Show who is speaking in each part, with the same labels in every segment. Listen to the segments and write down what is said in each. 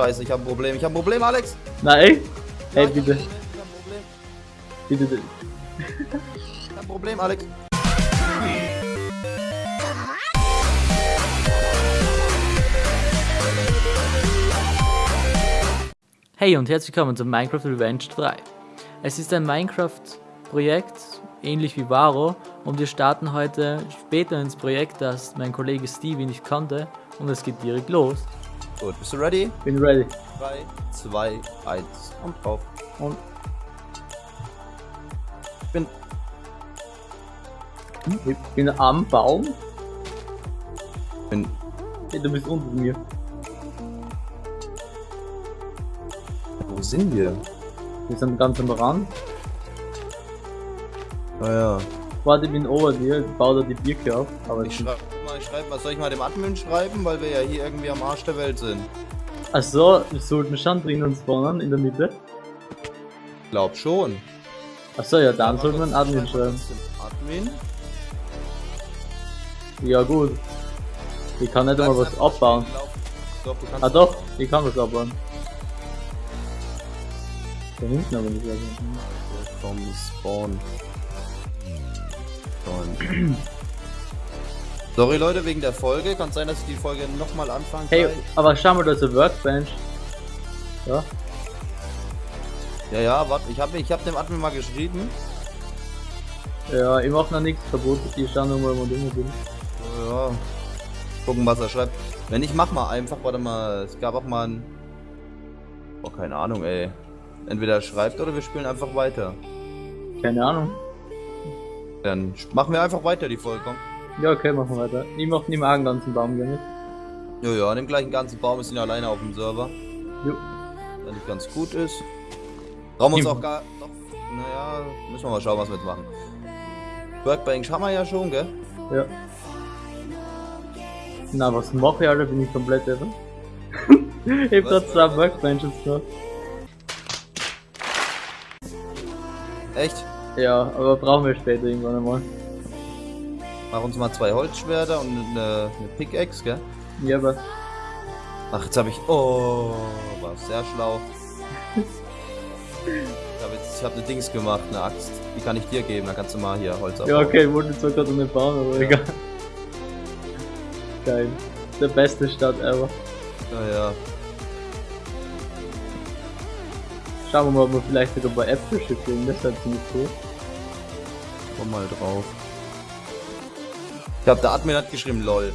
Speaker 1: Scheiße, ich habe ein Problem. Ich habe ein Problem, Alex.
Speaker 2: Nein.
Speaker 1: Ja,
Speaker 2: Ey,
Speaker 1: ich hab
Speaker 2: bitte.
Speaker 1: ein Problem, Ich hab ein Problem.
Speaker 2: Bitte. bitte.
Speaker 1: Ich hab ein Problem, Alex.
Speaker 2: Hey und herzlich willkommen zu Minecraft Revenge 3. Es ist ein Minecraft-Projekt, ähnlich wie Varo, und wir starten heute später ins Projekt, das mein Kollege Stevie nicht konnte, und es geht direkt los.
Speaker 1: Gut, bist du ready?
Speaker 2: Bin ready.
Speaker 1: 3, 2, 1 und drauf.
Speaker 2: Und
Speaker 1: Ich bin.
Speaker 2: ich bin am Baum.
Speaker 1: bin
Speaker 2: Hey, du bist unter mir.
Speaker 1: wo sind wir?
Speaker 2: Wir sind ganz am Rand.
Speaker 1: Naja.
Speaker 2: Warte, ich bin ober dir, ich baue da die Birke auf. Aber
Speaker 1: Ich mal, ich schreib mal, soll ich mal dem Admin schreiben, weil wir ja hier irgendwie am Arsch der Welt sind?
Speaker 2: Achso, wir sollten schon drinnen spawnen, in der Mitte.
Speaker 1: Glaub schon.
Speaker 2: Achso, ja, dann
Speaker 1: Aber
Speaker 2: sollte man
Speaker 1: trotzdem
Speaker 2: Admin
Speaker 1: schreiben wir
Speaker 2: schreiben.
Speaker 1: Admin.
Speaker 2: Ja, gut. Ich kann nicht einmal was abbauen.
Speaker 1: Doch,
Speaker 2: Ah doch, ich kann was abbauen. Da hinten aber nicht. Also.
Speaker 1: Vom Spawn. Spawn. Sorry Leute, wegen der Folge. Kann sein, dass ich die Folge nochmal anfange.
Speaker 2: Hey, aber schau mal, da ist eine Workbench. Ja,
Speaker 1: Ja, ja, warte, ich habe ich hab dem Admin mal geschrieben.
Speaker 2: ja, ich mach noch nichts kaputt. Ich schau nur mal, wo du bin.
Speaker 1: Ja. Gucken, was er schreibt. Wenn ich mach mal einfach, warte mal, es gab auch mal ein. Oh, keine Ahnung, ey. Entweder er schreibt oder wir spielen einfach weiter.
Speaker 2: Keine Ahnung.
Speaker 1: Dann machen wir einfach weiter die Folge, komm.
Speaker 2: Ja, okay, machen wir weiter. Ich mach nicht mehr einen ganzen Baum gerne.
Speaker 1: Ja, ja, an dem gleichen ganzen Baum ist ihn alleine auf dem Server.
Speaker 2: Jo.
Speaker 1: Der nicht ganz gut ist. Brauchen wir uns auch gar. Doch, naja, müssen wir mal schauen, was wir jetzt machen. Workbench haben wir ja schon, gell?
Speaker 2: Ja. Na, was mache ich, Alter? Bin ich komplett irre? ich hab grad zwei Workbenches da.
Speaker 1: Echt?
Speaker 2: Ja, aber brauchen wir später irgendwann einmal.
Speaker 1: Mach uns mal zwei Holzschwerter und eine, eine Pickaxe, gell?
Speaker 2: Ja, aber.
Speaker 1: Ach, jetzt habe ich. Oh, war sehr schlau. Ich habe jetzt, ich habe eine Dings gemacht, eine Axt. Die kann ich dir geben, dann kannst du mal hier Holz
Speaker 2: Ja,
Speaker 1: abbauen.
Speaker 2: okay, ich wollte zwar gerade nicht bauen, aber
Speaker 1: Ja.
Speaker 2: egal. Geil. Der beste Stadt ever.
Speaker 1: Ja, ja.
Speaker 2: Schauen wir mal, ob wir vielleicht sogar bei Äpfelstück kriegen, das wäre ziemlich cool.
Speaker 1: Komm mal drauf. Ich glaube, der Admin hat geschrieben, lol.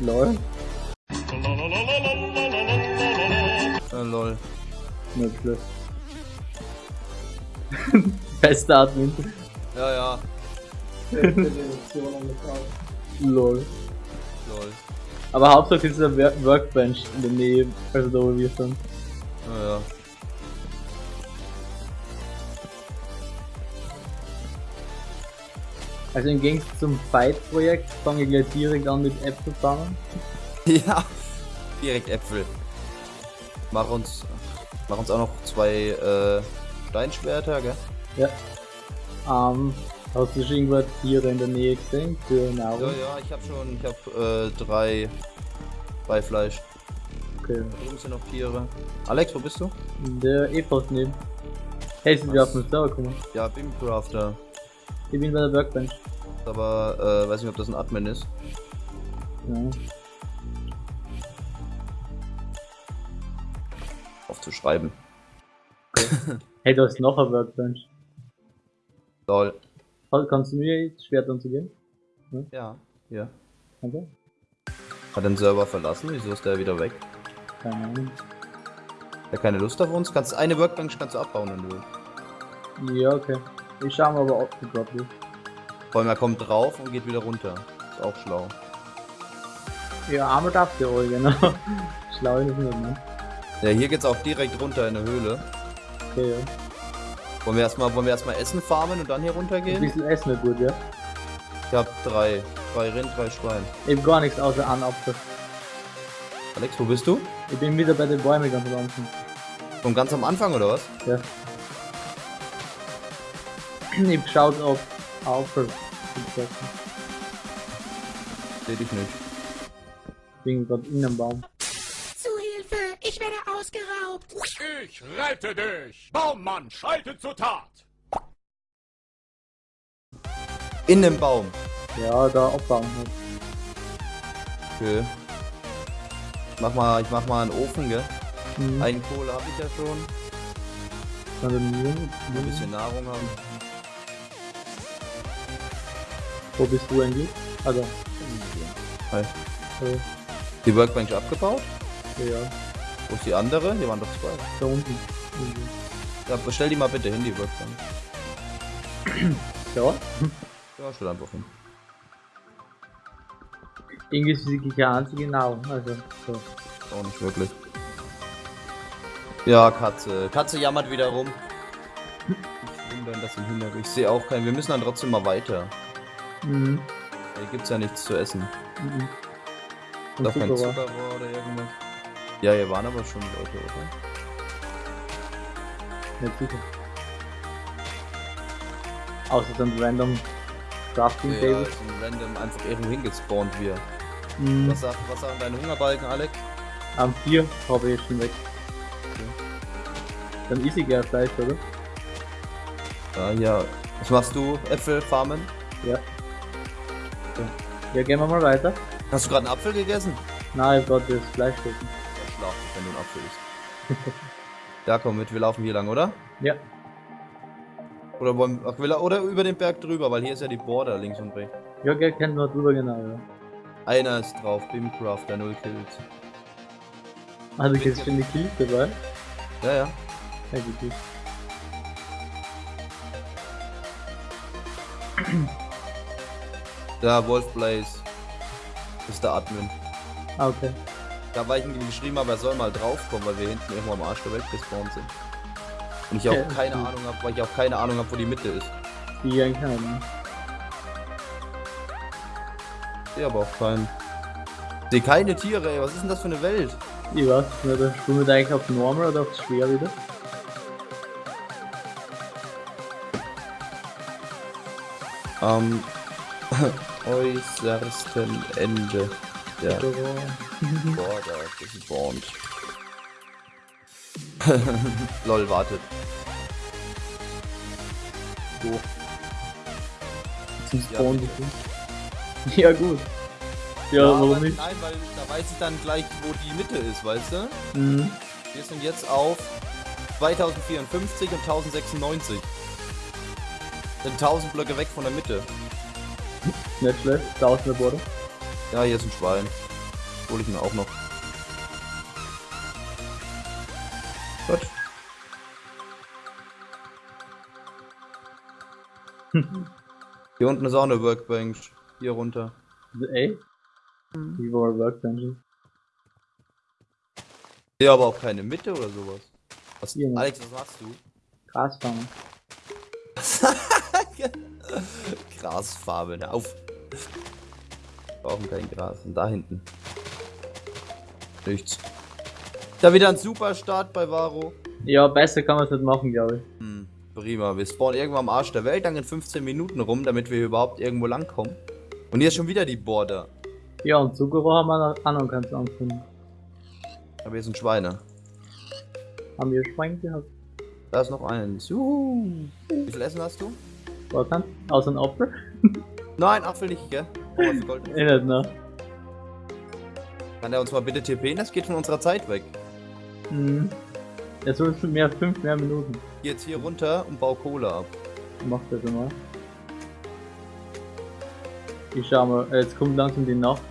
Speaker 2: Lol.
Speaker 1: Ja, lol.
Speaker 2: Nicht schlecht. Bester Admin.
Speaker 1: Ja, ja,
Speaker 2: Lol.
Speaker 1: lol.
Speaker 2: Aber Hauptsache ist Work- Workbench in der Nähe, also da wo wir sind.
Speaker 1: Ja, ja.
Speaker 2: Also im Gegensatz zum Fight-Projekt fange ich gleich direkt an mit Äpfel fangen.
Speaker 1: Ja, direkt Äpfel. Mach uns, mach uns auch noch zwei äh, Steinschwerter, gell?
Speaker 2: Ja. Ähm, hast du schon irgendwo Tiere in der Nähe gesehen für
Speaker 1: Ja,
Speaker 2: Nahrung?
Speaker 1: ja, ich habe schon, ich habe äh, drei, drei Fleisch.
Speaker 2: Okay.
Speaker 1: Da drüben sind noch Tiere. Alex, wo bist du?
Speaker 2: Der Eva ist neben. Hey, sind wir auf den Server gekommen?
Speaker 1: Ja, Beamcrafter.
Speaker 2: Ich bin bei der Workbench.
Speaker 1: Aber äh, weiß nicht, ob das ein Admin ist.
Speaker 2: Ja.
Speaker 1: Aufzuschreiben.
Speaker 2: Hey, da ist noch ein Workbench.
Speaker 1: Lol.
Speaker 2: Kann- Kannst du mir jetzt Schwert anzugeben?
Speaker 1: Ja, hier.
Speaker 2: Danke.
Speaker 1: Hat den Server verlassen? Wieso ist der wieder weg?
Speaker 2: Keine Ahnung.
Speaker 1: Hat keine Lust auf uns? Kannst eine Workbench kannst du abbauen, wenn du willst.
Speaker 2: Ja, okay. Ich schau mal, aber ob die dort ist.
Speaker 1: Vor allem er kommt drauf und geht wieder runter. Ist auch schlau.
Speaker 2: Ja, einmal darfst du wohl, genau. Schlau ist es nicht, ne?
Speaker 1: Ja, hier geht's auch direkt runter in der Höhle.
Speaker 2: Okay, ja.
Speaker 1: Wollen wir erstmal, wollen wir erstmal Essen farmen und dann hier
Speaker 2: Ein
Speaker 1: runtergehen?
Speaker 2: bisschen Essen wäre gut, ja.
Speaker 1: Ich hab drei. Drei Rind, drei Schwein.
Speaker 2: Ich hab gar nichts außer Apfel.
Speaker 1: Alex, wo bist du?
Speaker 2: Ich bin wieder bei den Bäumen ganz am Anfang.
Speaker 1: Von ganz am Anfang oder was?
Speaker 2: Ja. Ich hab geschaut, ob. Ich
Speaker 1: Seh dich nicht.
Speaker 2: bin gerade in einem Baum.
Speaker 3: Zu Hilfe, ich
Speaker 4: Ich werde ausgeraubt.
Speaker 3: Ich rette dich! Baummann, schalte zur Tat!
Speaker 1: In dem Baum.
Speaker 2: Ja, da abbauen halt.
Speaker 1: Okay. Mach mal, ich mach mal einen Ofen, gell?
Speaker 2: Mhm.
Speaker 1: Einen Kohle habe ich ja schon.
Speaker 2: Mühe.
Speaker 1: Ein bisschen Nahrung haben.
Speaker 2: Wo bist du eigentlich? Also,
Speaker 1: Hi.
Speaker 2: äh,
Speaker 1: Die Workbench abgebaut?
Speaker 2: ja,
Speaker 1: Wo ist die andere? Hier waren doch zwei.
Speaker 2: da unten. Mhm.
Speaker 1: Ja, bestell die mal bitte hin, die Workbench.
Speaker 2: Ja,
Speaker 1: Ja, stell einfach hin.
Speaker 2: irgendwie ist sie die einzige Nahrung. Also, so.
Speaker 1: Auch nicht wirklich. Ja, Katze. Katze jammert wieder rum. Ich wundern das im Hintergrund. Ich sehe auch keinen. Wir müssen dann trotzdem mal weiter.
Speaker 2: Mhm.
Speaker 1: Hier gibt's ja nichts zu essen.
Speaker 2: Mhm. Und
Speaker 1: auch kein
Speaker 2: Zuckerrohr.
Speaker 1: Zuckerrohr oder irgendwas. Ja, hier waren aber schon Leute, oder?
Speaker 2: Nicht sicher. Außer dann random Crafting
Speaker 1: Ja,
Speaker 2: Tables.
Speaker 1: ist ein random einfach irgendwo hingespawnt wir.
Speaker 2: Mhm.
Speaker 1: Was sagt, was sagen deine Hungerbalken, Alex?
Speaker 2: Am 4 habe ich schon weg. Dann ist ich ja Fleisch, oder?
Speaker 1: Ja, ja. Was machst du? Äpfel farmen?
Speaker 2: Ja. Ja, gehen wir mal weiter.
Speaker 1: Hast du gerade einen Apfel gegessen?
Speaker 2: Nein, ich grad das Fleisch gegessen.
Speaker 1: Ja, schlaf dich, wenn du einen Apfel isst. ja, komm mit, wir laufen hier lang, oder?
Speaker 2: Ja.
Speaker 1: Oder wollen ach, will er- oder über den Berg drüber, weil hier ist ja die Border links und rechts.
Speaker 2: Ja, gell, kennt man drüber genau, ja.
Speaker 1: Einer ist drauf, Bimcrafter, null Kills.
Speaker 2: Also jetzt schon die Kills dabei.
Speaker 1: Ja, ja.
Speaker 2: Ja, gut,
Speaker 1: Der Wolf Blaze ist der Admin.
Speaker 2: Ah, okay.
Speaker 1: Da war ich ihm geschrieben, aber er soll mal draufkommen, weil wir hinten irgendwo am Arsch der Welt gespawnt sind. Und ich auch
Speaker 2: Okay,
Speaker 1: keine
Speaker 2: gut.
Speaker 1: Ahnung habe, weil ich auch keine Ahnung habe, wo die Mitte ist.
Speaker 2: Haben.
Speaker 1: Ich sehe aber auch keinen. Sehe keine Tiere, ey. Was ist denn das für eine Welt?
Speaker 2: Ich weiß nicht, da spielen wir eigentlich auf Normal oder auf Schwer wieder?
Speaker 1: Am äußersten Ende der
Speaker 2: So,
Speaker 1: Border gespawnt. Lol, wartet.
Speaker 2: wo? Zum
Speaker 1: Ja,
Speaker 2: Spawn.
Speaker 1: bitte.
Speaker 2: Ja, gut. Ja, warum
Speaker 1: aber
Speaker 2: nicht?
Speaker 1: Nein, weil da weiß ich dann gleich, wo die Mitte ist, weißt du?
Speaker 2: Mhm.
Speaker 1: Wir sind jetzt auf 2054 und 1096. Sind 1000 Blöcke weg von der Mitte.
Speaker 2: Nicht schlecht. Da ist eine Border.
Speaker 1: Ja, hier ist ein Schwein. Hol ich ihn auch noch. Gut. Hier unten ist auch eine Workbench. Hier runter.
Speaker 2: Ey? Wie war Workbench?
Speaker 1: Hier aber auch keine Mitte oder sowas. Was. Alex, was machst du?
Speaker 2: Grasfarmer.
Speaker 1: Grasfarbe, hör auf. Wir brauchen kein Gras. Und da hinten. Nichts. Da wieder ein super Start bei Varo.
Speaker 2: Ja, besser kann man es nicht machen, glaube ich.
Speaker 1: Hm, prima. Wir spawnen irgendwo am Arsch der Welt, dann in 15 Minuten rum, damit wir überhaupt irgendwo langkommen. Und hier ist schon wieder die Border.
Speaker 2: Ja, und Zuckerrohr haben wir auch noch ganz angefunden.
Speaker 1: Aber hier sind Schweine.
Speaker 2: Haben wir Schwein gehabt?
Speaker 1: Da ist noch eins. Juhu. Wie viel Essen hast du?
Speaker 2: Was kann? Außer ein Apfel?
Speaker 1: Nein, Apfel nicht, gell? Oh, was Gold.
Speaker 2: Eh nicht, ne?
Speaker 1: Kann der uns mal bitte TPen? Das geht von unserer Zeit weg.
Speaker 2: Mhm. Jetzt sind es mehr, fünf mehr Minuten.
Speaker 1: Geh jetzt hier runter und bau Kohle ab.
Speaker 2: Mach das mal. Ich schau mal, äh, jetzt kommt langsam die Nacht.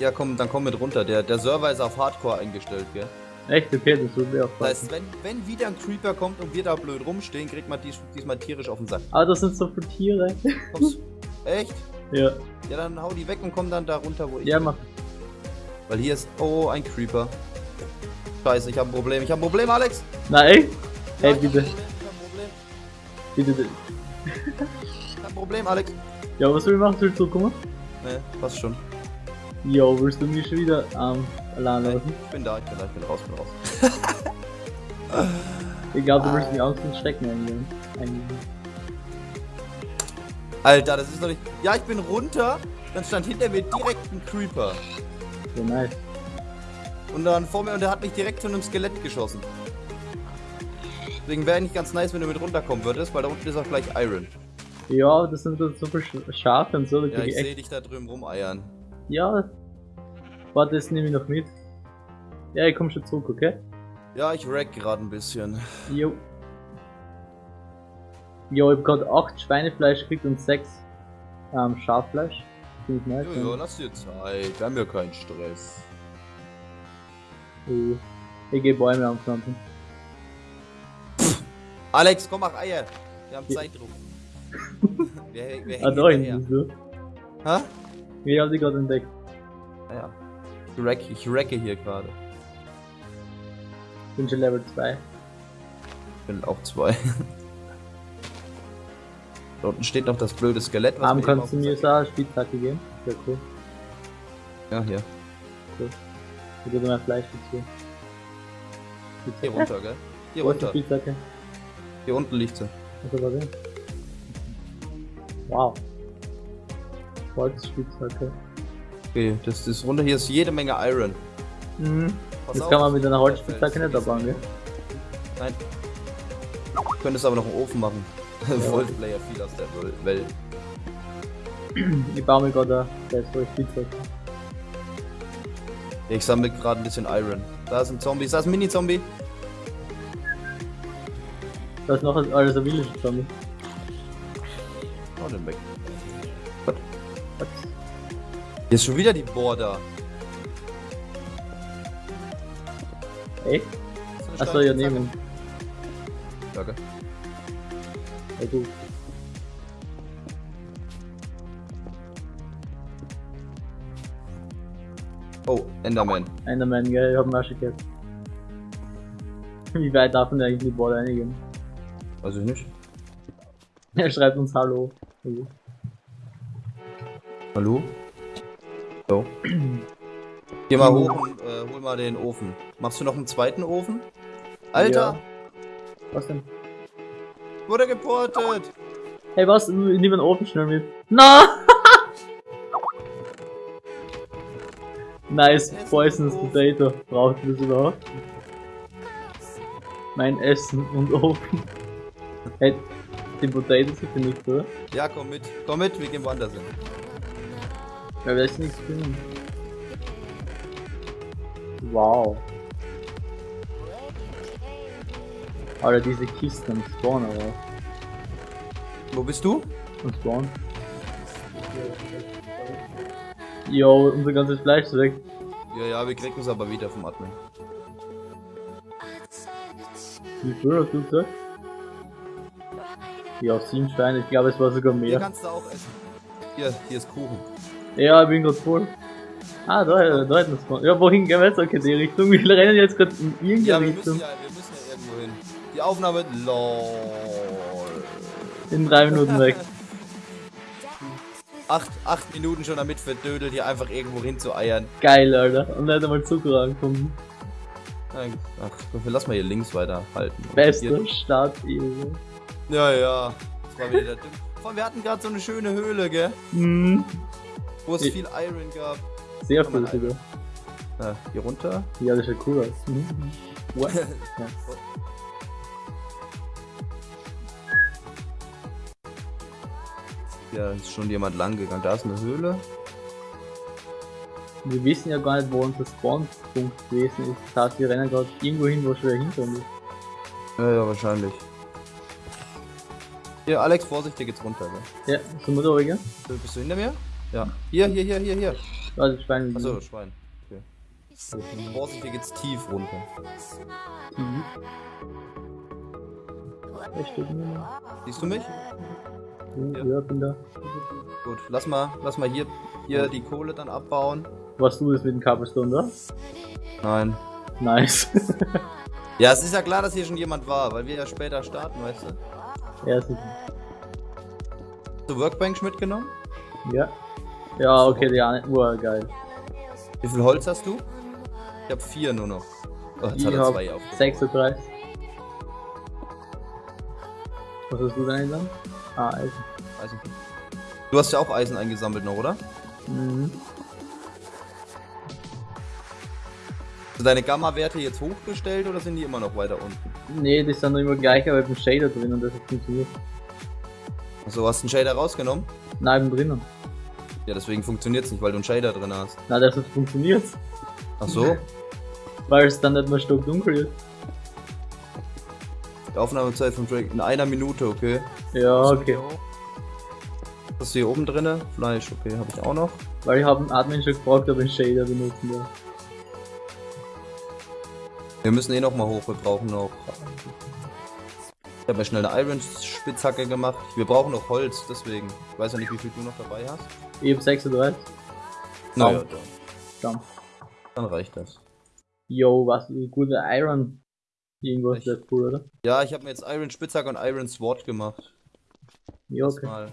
Speaker 1: Ja, komm, dann komm mit runter. Der, der Server ist auf Hardcore eingestellt, gell?
Speaker 2: Echt? Okay, das wird mir auch
Speaker 1: Das heißt, wenn, wenn wieder ein Creeper kommt und wir da blöd rumstehen, kriegt man dies, diesmal tierisch auf den Sack.
Speaker 2: Aber das sind so viele Tiere.
Speaker 1: Kommst Echt?
Speaker 2: ja.
Speaker 1: Ja, dann hau die weg und komm dann da runter, wo ich
Speaker 2: Ja,
Speaker 1: bin.
Speaker 2: mach.
Speaker 1: Weil hier ist... Oh, ein Creeper. Scheiße, ich hab ein Problem. Ich hab ein Problem, Alex!
Speaker 2: Na echt?
Speaker 1: Ja,
Speaker 2: Ey, bitte.
Speaker 1: ein Problem, ich hab ein Problem.
Speaker 2: Bitte, bitte.
Speaker 1: Ich hab ein Problem, Alex.
Speaker 2: Ja, was ich machen? Soll ich zurückkommen?
Speaker 1: Ne, passt schon.
Speaker 2: Ja, willst du mich schon wieder ähm, lassen?
Speaker 1: ich bin da, ich bin da, ich bin raus, bin raus.
Speaker 2: Ich glaube, du willst mich aus dem Stecken eingehen.
Speaker 1: Alter, das ist doch nicht... Ja, ich bin runter, dann stand hinter mir direkt ein Creeper.
Speaker 2: Ja, nice.
Speaker 1: Und dann vor mir und der hat mich direkt von einem Skelett geschossen. Deswegen wäre eigentlich ganz nice, wenn du mit runterkommen würdest, weil da unten ist auch gleich Iron.
Speaker 2: Ja, das sind so Sch- Schafe und so,
Speaker 1: Ja, ich sehe dich da drüben rumeiern.
Speaker 2: Ja. Warte, das nehme ich noch mit. Ja, ich komm schon zurück, okay?
Speaker 1: Ja, ich wreck gerade ein bisschen.
Speaker 2: Jo. Jo, ich hab grad 8 Schweinefleisch gekriegt und 6 ähm, Schaffleisch. Finde ich nice.
Speaker 1: Ja, ja, lass dir Zeit. Wir haben ja keinen Stress.
Speaker 2: ja. Ich geh Bäume anpflanzen.
Speaker 1: Alex, komm, mach Eier. Wir haben. Zeitdruck. wir, wir
Speaker 2: Ah, da hinten so.
Speaker 1: Hä?
Speaker 2: Ich hab die gerade entdeckt.
Speaker 1: Ah, ja. Ich wreck, ich wrecke hier gerade.
Speaker 2: Bin schon Level 2.
Speaker 1: Ich bin auch zwei. da unten steht noch das blöde Skelett, eben
Speaker 2: kannst du mir eine Spitzhacke geben? Sehr cool.
Speaker 1: Ja, hier.
Speaker 2: Ich würde mehr Fleisch dazu.
Speaker 1: Hier runter, gell? Hier
Speaker 2: Wo
Speaker 1: runter.
Speaker 2: Spitzhacke?
Speaker 1: Hier unten liegt sie.
Speaker 2: Also warte. Wow. Holzspitzhacke.
Speaker 1: Okay, das ist runter. Hier ist jede Menge Iron.
Speaker 2: Mhm.
Speaker 1: Pass
Speaker 2: Das
Speaker 1: auf,
Speaker 2: kann man mit einer Holzspitzhacke nicht abbauen, gell?
Speaker 1: Nein. Du könntest aber noch einen Ofen machen. Voltplayer viel aus der Welt.
Speaker 2: Ich baue mir gerade eine Spitzhacke.
Speaker 1: Ich sammle gerade ein bisschen Iron. Da ist ein Zombie. Da ist ein Mini-Zombie.
Speaker 2: Da ist noch alles ein Village Zombie.
Speaker 1: Oh, den weg. Hier ist schon wieder die Border.
Speaker 2: Echt? Achso, ja,
Speaker 1: Zacke.
Speaker 2: nehmen.
Speaker 1: Danke.
Speaker 2: Ja, gut.
Speaker 1: Oh, Enderman.
Speaker 2: Enderman, gell? Ich hab schon gehört. Wie weit darf man eigentlich in die Border einigen?
Speaker 1: Weiß ich nicht.
Speaker 2: Er schreibt uns Hallo.
Speaker 1: Hallo? So. Geh mal hoch und äh, hol mal den Ofen. Machst du noch einen zweiten Ofen? Alter!
Speaker 2: Ja. Was denn?
Speaker 1: Wurde geportet!
Speaker 2: Hey, was? Nimm den Ofen schnell mit. Na! nice,
Speaker 1: Essen
Speaker 2: Poisonous. Potato. Braucht das überhaupt? Mein Essen und Ofen. Hey, die Potato sicher nicht, oder?
Speaker 1: Ja, komm mit. Komm mit, wir gehen woanders hin.
Speaker 2: Ja, werde ich nichts finden. Wow. Alter, diese Kisten am Spawn, aber.
Speaker 1: Wo bist du?
Speaker 2: Am Spawn. Yo, unser ganzes Fleisch ist weg.
Speaker 1: Ja, ja, wir kriegen es aber wieder vom Admin.
Speaker 2: Wie viel hast du gesagt? Ja, sieben Steine, ich glaube es war sogar
Speaker 1: Hier
Speaker 2: mehr.
Speaker 1: kannst du auch essen. Hier, hier ist Kuchen.
Speaker 2: Ja, ich bin grad voll. Ah, da, da hätten wir Ja, wohin gehen wir jetzt? Okay, die Richtung. Wir rennen jetzt gerade in
Speaker 1: Ja,
Speaker 2: irgendeine
Speaker 1: müssen
Speaker 2: Richtung.
Speaker 1: ja, wir müssen ja irgendwo hin. Die Aufnahme. LOL.
Speaker 2: In drei Minuten weg.
Speaker 1: Acht, acht Minuten schon damit verdödelt, hier einfach irgendwo hin zu eiern.
Speaker 2: Geil, Alter. Und da hätte mal Zucker angekommen.
Speaker 1: Ach, lass mal hier links weiterhalten.
Speaker 2: Beste
Speaker 1: Hier,
Speaker 2: Start ever.
Speaker 1: ja, ja. Das war wieder der Dumm. Vor allem, wir hatten gerade so eine schöne Höhle, gell?
Speaker 2: Mhm.
Speaker 1: Wo es
Speaker 2: Ich-
Speaker 1: viel Iron gab.
Speaker 2: Sehr viel sogar.
Speaker 1: Ja, hier runter.
Speaker 2: Ja, das sieht cool aus. Mhm. What? Ja.
Speaker 1: Hier ist schon jemand lang gegangen. Da ist eine Höhle.
Speaker 2: Wir wissen ja gar nicht, wo unser Spawnpunkt gewesen ist. Das heißt, wir rennen gerade irgendwo hin, wo schon wieder hinter uns ist.
Speaker 1: Ja, ja, wahrscheinlich. Hier, Alex, Vorsicht, hier geht's runter, gell?
Speaker 2: Ja, wir da, oder?
Speaker 1: Bist du hinter mir? Ja. Hier, hier, hier, hier, hier.
Speaker 2: Das Schwein.
Speaker 1: Achso, Schwein. Okay. Vorsicht, hier geht's tief runter.
Speaker 2: Mhm.
Speaker 1: Siehst du mich?
Speaker 2: Ja, ja, bin da.
Speaker 1: Gut, lass mal, lass mal hier, hier die Kohle dann abbauen.
Speaker 2: Warst du das mit dem Cobblestone da?
Speaker 1: Nein.
Speaker 2: Nice.
Speaker 1: Ja, es ist ja klar, dass hier schon jemand war, weil wir ja später starten, weißt du?
Speaker 2: ja, sicher.
Speaker 1: Hast du Workbench mitgenommen?
Speaker 2: Ja. Ja, okay, die eine. Uah, geil.
Speaker 1: Wie viel Holz hast du? Ich habe vier nur noch. Oh, jetzt
Speaker 2: Ich
Speaker 1: hat er
Speaker 2: hab
Speaker 1: zwei auf.
Speaker 2: 36. Was hast du denn dann? Ah, Eisen.
Speaker 1: Eisen. Du hast ja auch Eisen eingesammelt noch, oder?
Speaker 2: Mhm.
Speaker 1: du deine Gamma-Werte jetzt hochgestellt oder sind die immer noch weiter unten?
Speaker 2: Nee, die sind noch immer gleich, aber ich hab einen Shader drin und das hat funktioniert.
Speaker 1: Achso, hast du einen Shader rausgenommen?
Speaker 2: Nein, ich bin drinnen.
Speaker 1: Ja, deswegen funktioniert es nicht, weil du einen Shader drin hast.
Speaker 2: Nein, das hat funktioniert.
Speaker 1: Ach so?
Speaker 2: Weil es dann nicht mehr stockdunkel ist.
Speaker 1: Die Aufnahmezeit von Drake in einer Minute, okay.
Speaker 2: Ja, okay.
Speaker 1: Was hast du hier oben drinne? Fleisch, okay, habe ich auch noch.
Speaker 2: Weil ich habe einen Admin schon gefragt, ob ich einen Shader benutzen darf.
Speaker 1: Wir müssen eh noch mal hoch, wir brauchen noch... Ich habe mir schnell eine Iron-Spitzhacke gemacht. Wir brauchen noch Holz, deswegen. Ich weiß ja nicht, wie viel du noch dabei hast.
Speaker 2: Ich hab 36.
Speaker 1: Naja, dann,
Speaker 2: Dann.
Speaker 1: dann reicht das.
Speaker 2: Yo, was ein guter Iron. Irgendwas
Speaker 1: Echt?
Speaker 2: wäre cool, oder?
Speaker 1: Ja, ich habe mir jetzt Iron Spitzhacke und Iron Sword gemacht.
Speaker 2: Ja, okay.
Speaker 1: Mal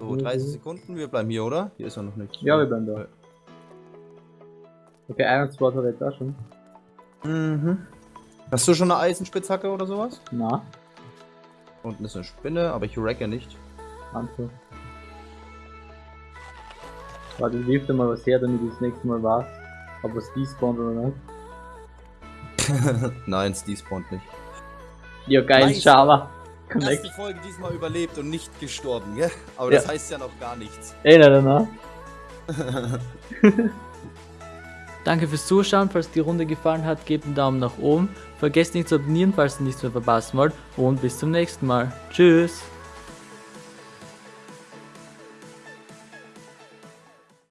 Speaker 1: so 30 Sekunden, wir bleiben hier, oder? Hier ist ja noch nichts.
Speaker 2: Ja, wir bleiben da. Okay, Iron Sword hat er jetzt auch schon.
Speaker 1: Mhm. Hast du schon eine Eisenspitzhacke oder sowas?
Speaker 2: Na,
Speaker 1: Unten ist eine Spinne, aber ich racke nicht.
Speaker 2: Antwort. Warte, ich wirf dir mal was her, damit ich das nächste Mal weiß, ob es despawnt oder nicht.
Speaker 1: Nein, es despawnt nicht.
Speaker 2: Ja, geil,
Speaker 1: Nice. Erste
Speaker 2: Connect.
Speaker 1: Folge diesmal überlebt und nicht gestorben, gell? Aber das
Speaker 2: Ja.
Speaker 1: heißt ja noch gar nichts.
Speaker 2: Ey, nein, nein, nein.
Speaker 5: Danke fürs Zuschauen. Falls die Runde gefallen hat, gebt einen Daumen nach oben. Vergesst nicht zu abonnieren, falls ihr nichts mehr verpassen wollt. Und bis zum nächsten Mal. Tschüss.